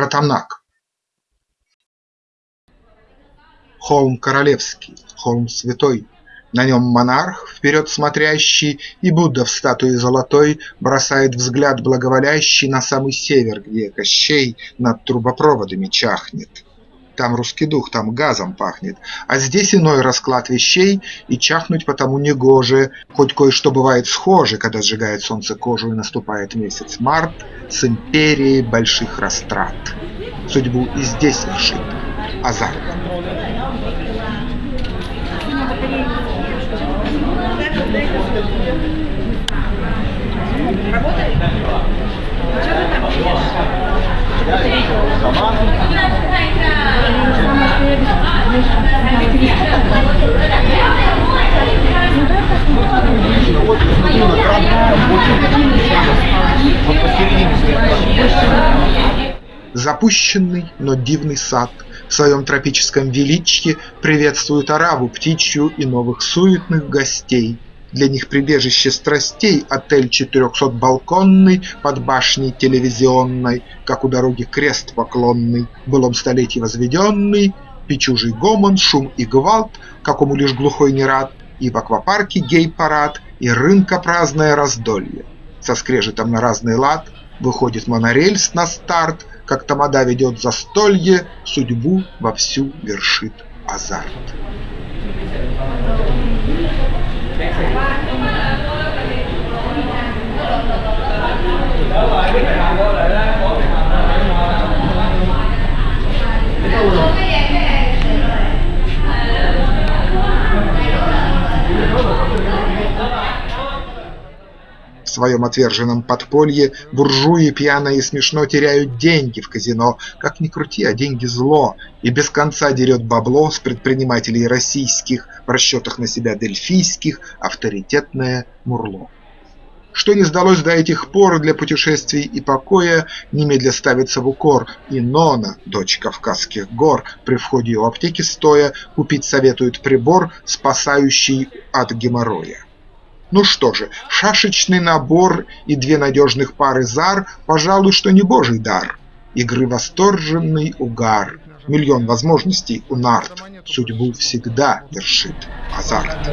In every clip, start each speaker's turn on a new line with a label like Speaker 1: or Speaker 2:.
Speaker 1: Ратанак. Холм королевский, холм святой, на нем монарх, вперед смотрящий, И Будда в статуе золотой Бросает взгляд благоволящий На самый север, где Кощей Над трубопроводами чахнет. Там русский дух, там газом пахнет, А здесь иной расклад вещей, И чахнуть потому негоже, Хоть кое-что бывает схоже, Когда сжигает солнце кожу И наступает месяц март С империей больших растрат. Судьбу и здесь вершит азарт. Работает? Что ты там Запущенный, но дивный сад. В своем тропическом величье приветствует ораву птичью и новых суетных гостей – для них прибежище страстей Отель четырехсотбалконный под башней телевизионной, Как у дороги крест поклонный, в былом столетии возведенный, Печужий гомон, шум и гвалт, какому лишь глухой не рад, И в аквапарке гей-парад, и рынка праздное раздолье. Со скрежетом на разный лад выходит монорельс на старт, Как тамада ведет застолье, судьбу вовсю вершит азарт. В своем отверженном подполье буржуи пьяно и смешно теряют деньги в казино. Как ни крути, а деньги зло, и без конца дерет бабло с предпринимателей российских, в расчетах на себя дельфийских, авторитетное мурло. Что не сдалось до этих пор для путешествий и покоя, немедля ставится в укор, и Нона, дочь Кавказских гор, при входе у аптеки стоя, купить советует прибор, спасающий от геморроя. Ну что же, шашечный набор и две надежных пары зар, пожалуй, что не божий дар. Игры восторженный угар, миллион возможностей у нарт, судьбу всегда вершит азарт.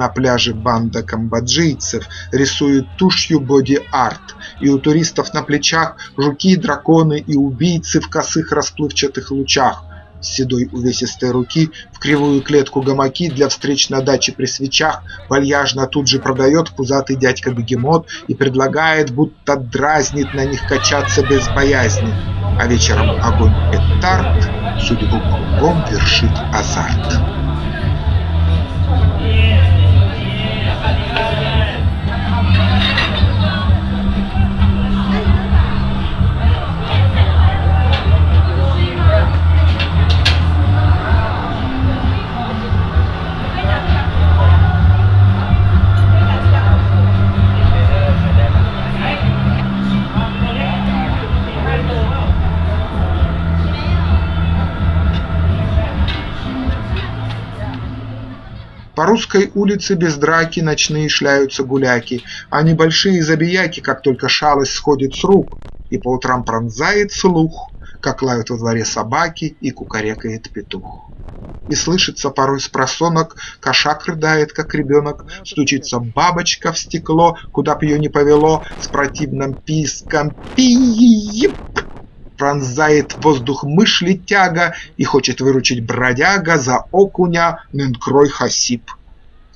Speaker 1: На пляже банда камбоджийцев рисует тушью боди-арт, И у туристов на плечах жуки, драконы и убийцы В косых расплывчатых лучах. С седой увесистой руки в кривую клетку гамаки Для встреч на даче при свечах Вальяжно тут же продает пузатый дядька-бегемот И предлагает, будто дразнит на них качаться без боязни. А вечером огонь петард судьбу кругом вершит азарт. Русской улице без драки ночные шляются гуляки, А небольшие забияки, как только шалость сходит с рук, И по утрам пронзает слух, Как лают во дворе собаки и кукарекает петух. И слышится порой с просонок, Кошак рыдает, как ребенок, Стучится бабочка в стекло, Куда б ее не повело, С противным писком пип пронзает воздух мышь летяга И хочет выручить бродяга за окуня Нынкрой Хасип.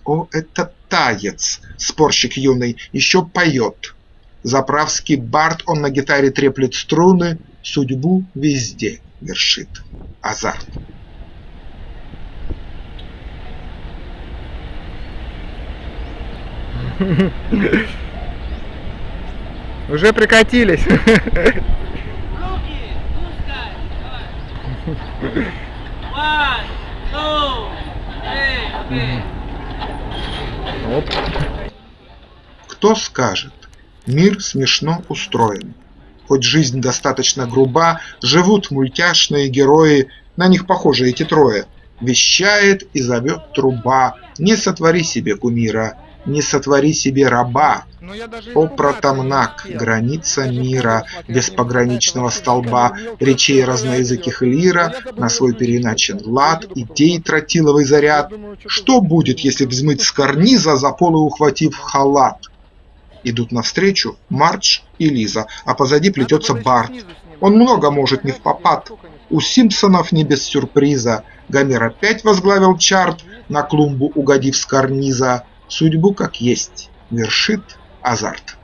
Speaker 1: О, это таец, спорщик юный, еще поет. Заправский бард, он на гитаре треплет струны, Судьбу везде вершит азарт.
Speaker 2: Уже прикатились. One, two, three, okay. Оп.
Speaker 1: Кто скажет, мир смешно устроен. Хоть жизнь достаточно груба, живут мультяшные герои, на них похожи эти трое. Вещает и зовет труба, не сотвори себе кумира, не сотвори себе раба. О, протамнак, граница мира, без пограничного столба, речей разноязыких лира, на свой
Speaker 2: телефон.
Speaker 1: лад, идей тротиловый заряд.
Speaker 2: Что
Speaker 1: будет, если взмыть с карниза, за полы ухватив халат? Идут навстречу Мардж и Лиза, а позади плетется Барт. Он много может не в попад. У Симпсонов не без сюрприза. Гомер опять возглавил чарт, на клумбу угодив с карниза. Судьбу как есть, вершит азарт.